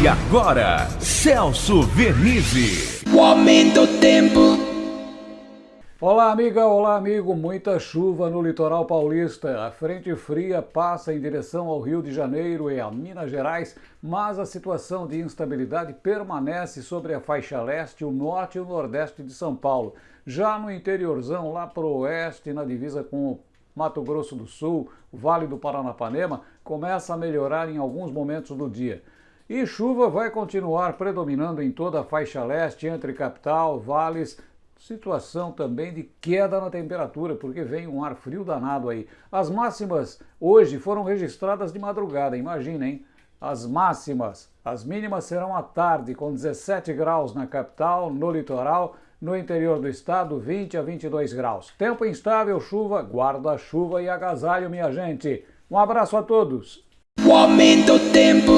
E agora, Celso Vernizzi. O aumento do tempo. Olá, amiga, olá, amigo. Muita chuva no litoral paulista. A frente fria passa em direção ao Rio de Janeiro e a Minas Gerais, mas a situação de instabilidade permanece sobre a faixa leste, o norte e o nordeste de São Paulo. Já no interiorzão, lá para o oeste, na divisa com o Mato Grosso do Sul, o Vale do Paranapanema, começa a melhorar em alguns momentos do dia. E chuva vai continuar predominando em toda a faixa leste, entre capital, vales, situação também de queda na temperatura, porque vem um ar frio danado aí. As máximas hoje foram registradas de madrugada, imagina, hein? As máximas, as mínimas serão à tarde, com 17 graus na capital, no litoral, no interior do estado, 20 a 22 graus. Tempo instável, chuva, guarda-chuva e agasalho, minha gente. Um abraço a todos. O aumento tempo.